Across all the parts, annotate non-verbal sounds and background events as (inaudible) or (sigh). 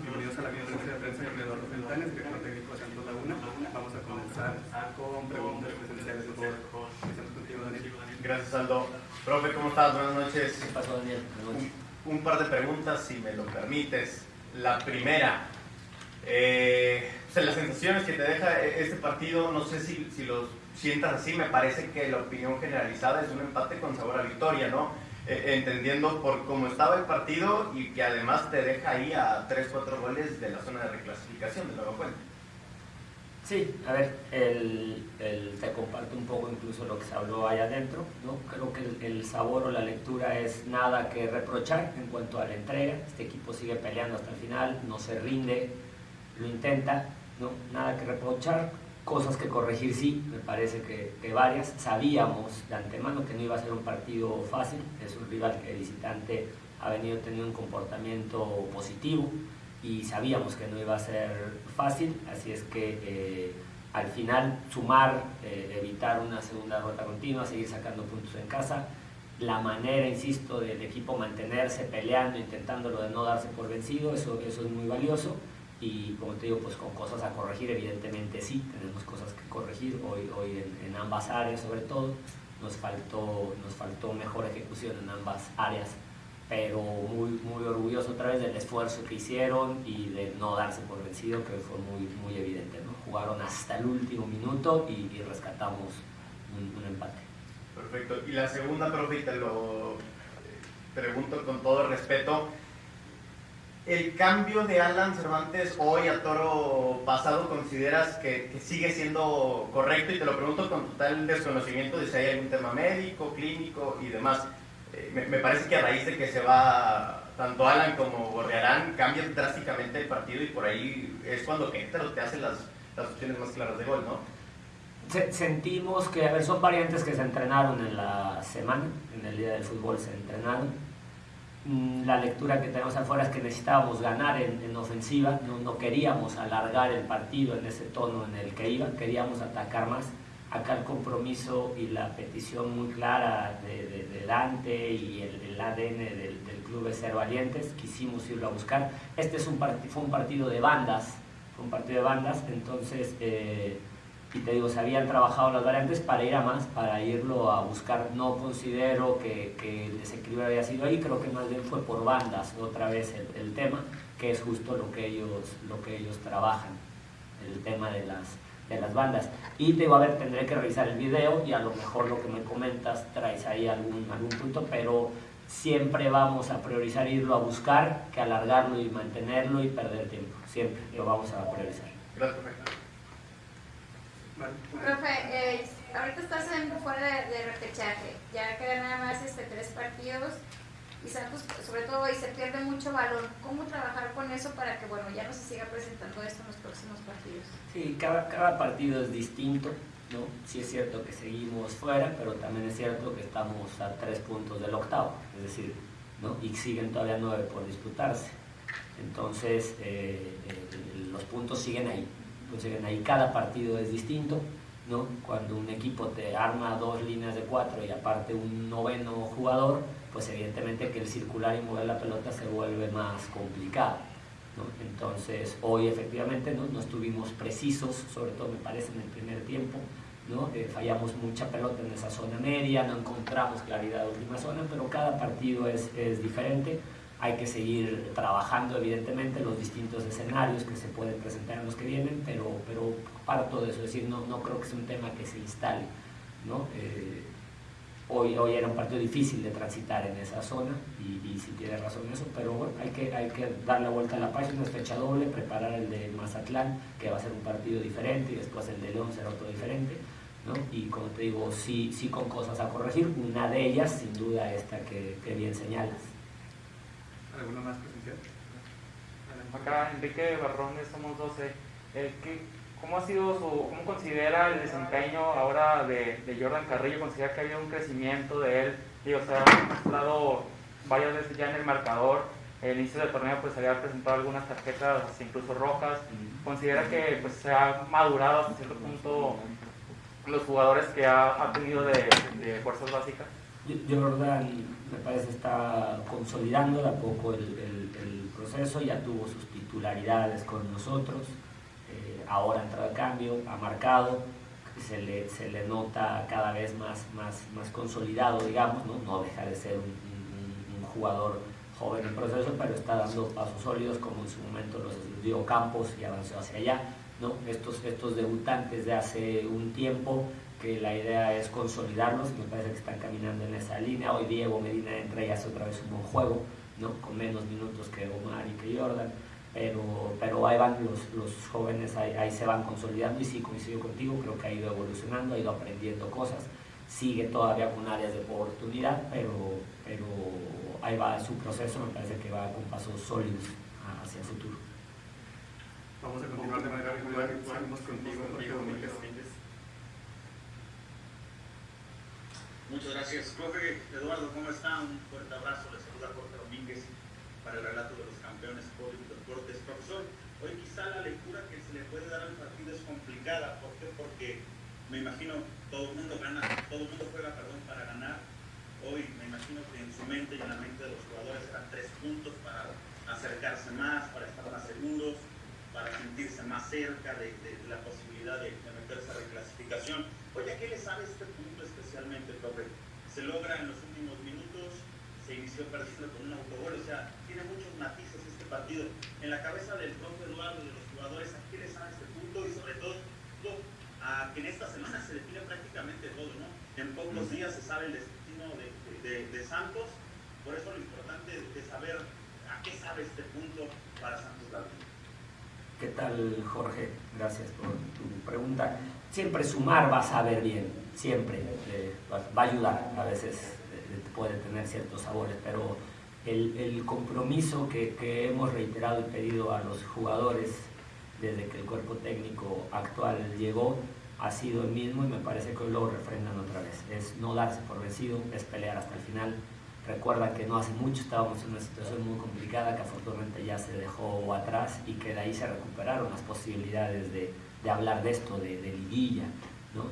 bienvenidos a la conferencia de prensa de Eduardo Fentanes, director técnico de Santos Laguna. Vamos a comenzar con preguntas presenciales, por favor. Empezamos contigo, Daniel. Gracias, Aldo. Profe, ¿cómo estás? Buenas noches. ¿Qué pasó, Daniel? Un, un par de preguntas, si me lo permites. La primera, eh, o sea, las sensaciones que te deja este partido, no sé si, si lo sientas así, me parece que la opinión generalizada es un empate con sabor a victoria, ¿no? Eh, entendiendo por cómo estaba el partido y que además te deja ahí a 3-4 goles de la zona de reclasificación de Nueva Fuente. Sí, a ver, te comparto un poco incluso lo que se habló ahí adentro, ¿no? Creo que el, el, sabor o la lectura es nada que reprochar en cuanto a la entrega, este equipo sigue peleando hasta el final, no se rinde, lo intenta, ¿no? Nada que reprochar, cosas que corregir sí, me parece que, que, varias. Sabíamos de antemano que no iba a ser un partido fácil, es un rival que visitante ha venido teniendo un comportamiento positivo y sabíamos que no iba a ser fácil, así es que eh, al final sumar, eh, evitar una segunda derrota continua, seguir sacando puntos en casa, la manera, insisto, del equipo mantenerse peleando, intentándolo de no darse por vencido, eso, eso es muy valioso y como te digo, pues con cosas a corregir, evidentemente sí, tenemos cosas que corregir hoy, hoy en, en, ambas áreas sobre todo, nos faltó, nos faltó mejor ejecución en ambas áreas, pero muy, muy orgulloso otra vez del esfuerzo que hicieron y de no darse por vencido, que fue muy, muy evidente, ¿no? Jugaron hasta el último minuto y, y rescatamos un, un, empate. Perfecto. Y la segunda, profe, te lo pregunto con todo respeto, el cambio de Alan Cervantes hoy a toro pasado, ¿consideras que, sigue siendo correcto? Y te lo pregunto con total desconocimiento de si hay algún tema médico, clínico y demás. Eh, me, parece que a raíz de que se va tanto Alan como Gorriarán, cambia drásticamente el partido y por ahí es cuando Querétaro te hace las, las opciones más claras de gol, ¿no? Sentimos que, a ver, son variantes que se entrenaron en la semana, en el día del fútbol se entrenaron la lectura que tenemos afuera es que necesitábamos ganar en, en ofensiva, no, no, queríamos alargar el partido en ese tono en el que iba, queríamos atacar más. Acá el compromiso y la petición muy clara de, de, de Dante y el, el ADN del, del, club es ser valientes, quisimos irlo a buscar. Este es un fue un partido de bandas, fue un partido de bandas, entonces... Eh, y te digo, se habían trabajado las variantes para ir a más, para irlo a buscar. No considero que, que el desequilibrio haya sido ahí, creo que más bien fue por bandas otra vez el, el, tema, que es justo lo que ellos, lo que ellos trabajan, el tema de las, de las bandas. Y te digo, a ver, tendré que revisar el video y a lo mejor lo que me comentas traes ahí algún, algún punto, pero siempre vamos a priorizar irlo a buscar que alargarlo y mantenerlo y perder tiempo. Siempre lo vamos a priorizar. Gracias, Profe, eh, ahorita estás en, fuera de, de, repechaje, ya quedan nada más este, tres partidos y Santos, sobre todo, y se pierde mucho valor. ¿Cómo trabajar con eso para que bueno ya no se siga presentando esto en los próximos partidos? Sí, cada, cada partido es distinto, ¿no? Sí es cierto que seguimos fuera, pero también es cierto que estamos a tres puntos del octavo, es decir, ¿no? y siguen todavía nueve por disputarse. Entonces, eh, eh, los puntos siguen ahí, consiguen ahí cada partido es distinto, ¿no? Cuando un equipo te arma dos líneas de cuatro y aparte un noveno jugador, pues evidentemente que el circular y mover la pelota se vuelve más complicado. ¿no? Entonces, hoy efectivamente ¿no? no estuvimos precisos, sobre todo me parece en el primer tiempo, ¿no? Eh, fallamos mucha pelota en esa zona media, no encontramos claridad en la última zona, pero cada partido es, es diferente hay que seguir trabajando evidentemente los distintos escenarios que se pueden presentar en los que vienen, pero, pero parto de eso, es decir, no, no creo que sea un tema que se instale. ¿no? Eh, hoy, hoy era un partido difícil de transitar en esa zona y, y sí tiene razón eso, pero bueno, hay que, hay que dar la vuelta a la página, es fecha doble, preparar el de Mazatlán, que va a ser un partido diferente, y después el de León será otro diferente. ¿no? Y como te digo, sí, sí con cosas a corregir, una de ellas sin duda esta que, que bien señalas. ¿Alguna más presencial? Acá Enrique Barrones, somos 12. Eh, ¿qué, ¿Cómo ha sido su, cómo considera el desempeño ahora de, Jordan Carrillo? ¿Considera que ha habido un crecimiento de él? Digo, se ha mostrado varias veces ya en el marcador. El inicio del torneo pues había presentado algunas tarjetas, incluso rojas. ¿Considera que pues, se ha madurado hasta cierto punto los jugadores que ha, tenido de fuerzas básicas? Jordan me parece está consolidando de a poco el, proceso, ya tuvo sus titularidades con nosotros, eh, ahora ha entrado a cambio, ha marcado, se le, se le nota cada vez más, más, más consolidado, digamos, no, no deja de ser un, jugador joven en proceso, pero está dando pasos sólidos como en su momento los dio Campos y avanzó hacia allá. ¿no? Estos, estos debutantes de hace un tiempo que la idea es consolidarlos, me parece que están caminando en esa línea. Hoy Diego Medina entra y hace otra vez un buen juego, ¿no? con menos minutos que Omar y que Jordan, pero, pero ahí van los, los jóvenes, ahí, se van consolidando y sí coincido contigo, creo que ha ido evolucionando, ha ido aprendiendo cosas, sigue todavía con áreas de oportunidad, pero, pero ahí va su proceso, me parece que va con pasos sólidos hacia el futuro. Vamos a continuar de manera virtual, seguimos contigo, Rodrigo Domínguez. Muchas gracias, profe Eduardo, ¿cómo está? Un fuerte abrazo, le saluda Jorge Domínguez para el relato de los campeones por deportes. Profesor, hoy quizá la lectura que se le puede dar al partido es complicada, ¿por qué? Porque me imagino todo el mundo gana, todo el mundo juega, perdón, para ganar. Hoy me imagino que en su mente y en la mente de los jugadores eran tres puntos para acercarse más, para estar más seguros, para sentirse más cerca de, la posibilidad de, de meterse a reclasificación. Oye, ¿qué le sabe este punto especialmente, profe? Se logra en los últimos minutos, se inició perdiendo con un autogol, o sea, tiene muchos matices este partido. En la cabeza del profe Eduardo, de los jugadores, ¿a qué le sabe este punto? Y sobre todo, a que en esta semana se define prácticamente todo, ¿no? En pocos días se sabe el destino de, Santos, por eso lo importante es saber a qué sabe este punto para Santos Laguna. ¿Qué tal, Jorge? Gracias por tu pregunta. Siempre sumar va a saber bien siempre eh, va a ayudar, a veces eh, puede tener ciertos sabores, pero el, compromiso que, que, hemos reiterado y pedido a los jugadores desde que el cuerpo técnico actual llegó ha sido el mismo y me parece que hoy lo refrendan otra vez. Es no darse por vencido, es pelear hasta el final. Recuerda que no hace mucho estábamos en una situación muy complicada que afortunadamente ya se dejó atrás y que de ahí se recuperaron las posibilidades de, de hablar de esto, de, de liguilla,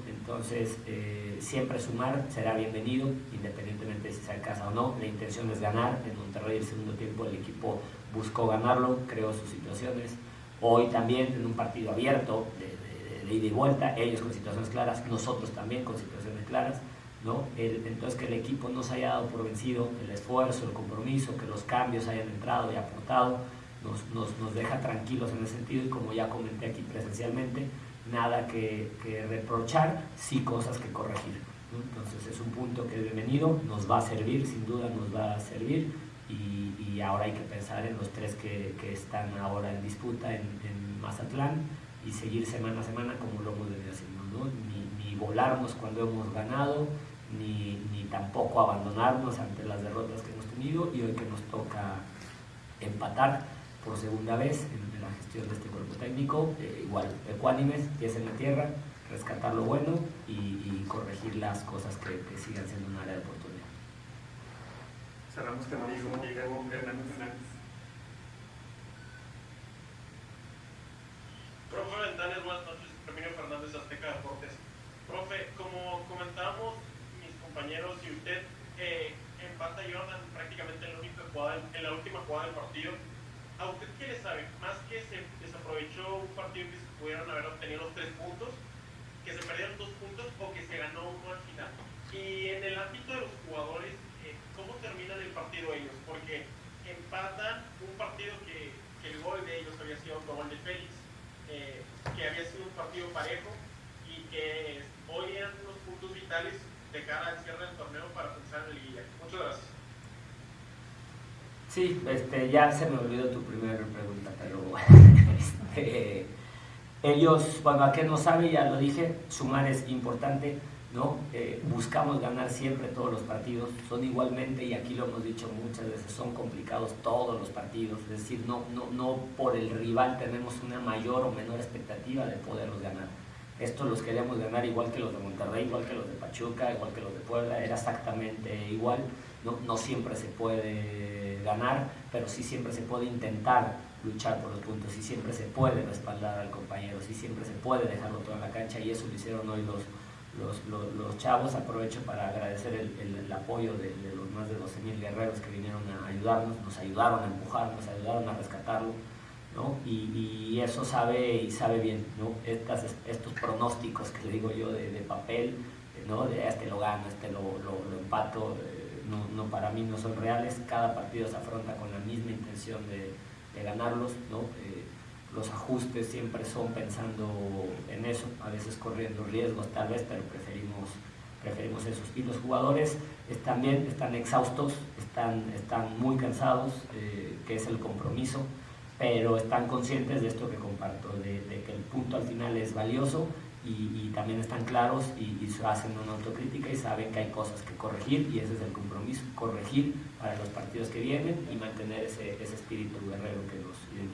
entonces, eh, siempre sumar será bienvenido, independientemente de si se alcanza o no. La intención es ganar. En Monterrey el segundo tiempo el equipo buscó ganarlo, creó sus situaciones. Hoy también en un partido abierto, de, ida y vuelta, ellos con situaciones claras, nosotros también con situaciones claras. ¿No? entonces que el equipo no se haya dado por vencido, el esfuerzo, el compromiso, que los cambios hayan entrado y aportado, nos, nos, nos deja tranquilos en ese sentido y como ya comenté aquí presencialmente, nada que, reprochar, sí cosas que corregir. Entonces es un punto que bienvenido, nos va a servir, sin duda nos va a servir y, ahora hay que pensar en los tres que, están ahora en disputa en, Mazatlán y seguir semana a semana como lo hemos venido haciendo, ni, volarnos cuando hemos ganado, ni, ni tampoco abandonarnos ante las derrotas que hemos tenido y hoy que nos toca empatar por segunda vez en, la gestión de este cuerpo técnico, eh, igual, ecuánimes, pies en la tierra, rescatar lo bueno y, corregir las cosas que, sigan siendo un área de oportunidad. Cerramos contigo, Diego Hernández. Profe Ventanes, buenas noches. Herminio Fernández, Azteca Deportes. Profe, como comentábamos mis y usted, eh, empata Jordan prácticamente en la, única jugada, en la última jugada del partido ¿A usted qué le sabe? Más que se desaprovechó un partido que se pudieron haber obtenido los tres puntos, que se perdieron dos puntos o que se ganó uno al final. Y en el ámbito de los jugadores, eh, ¿cómo terminan el partido ellos? Porque empatan un partido que, el gol de ellos había sido el gol de Félix, eh, que había sido un partido parejo y que hoy eran unos puntos vitales de cara al cierre del torneo para pensar en Guía. Muchas gracias. Sí, este, ya se me olvidó tu primera pregunta, pero (laughs) este, ellos, bueno, a qué no sabe, ya lo dije, sumar es importante, ¿no? Eh, buscamos ganar siempre todos los partidos, son igualmente, y aquí lo hemos dicho muchas veces, son complicados todos los partidos, es decir, no, no, no por el rival tenemos una mayor o menor expectativa de poderlos ganar. Estos los queríamos ganar igual que los de Monterrey, igual que los de Pachuca, igual que los de Puebla, era exactamente igual, no, siempre se puede ganar, pero sí siempre se puede intentar luchar por los puntos, sí siempre se puede respaldar al compañero, sí siempre se puede dejarlo todo en la cancha y eso lo hicieron hoy los, los, los, chavos. Aprovecho para agradecer el apoyo de, de, los más de 12.000 guerreros que vinieron a ayudarnos, nos ayudaron a empujar, nos ayudaron a rescatarlo. Y, eso sabe y sabe bien, estos pronósticos que le digo yo de, papel, ¿no? de este lo gano, este lo, lo, empato, eh, no, para mí no son reales, cada partido se afronta con la misma intención de, ganarlos. Eh, los ajustes siempre son pensando en eso, a veces corriendo riesgos tal vez, pero preferimos, preferimos esos. Y los jugadores también están exhaustos, están, están muy cansados, eh, que es el compromiso, pero están conscientes de esto que comparto, de, de que el punto al final es valioso y, y también están claros y, y, hacen una autocrítica y saben que hay cosas que corregir y ese es el compromiso, corregir para los partidos que vienen y mantener ese, espíritu guerrero que nos identifica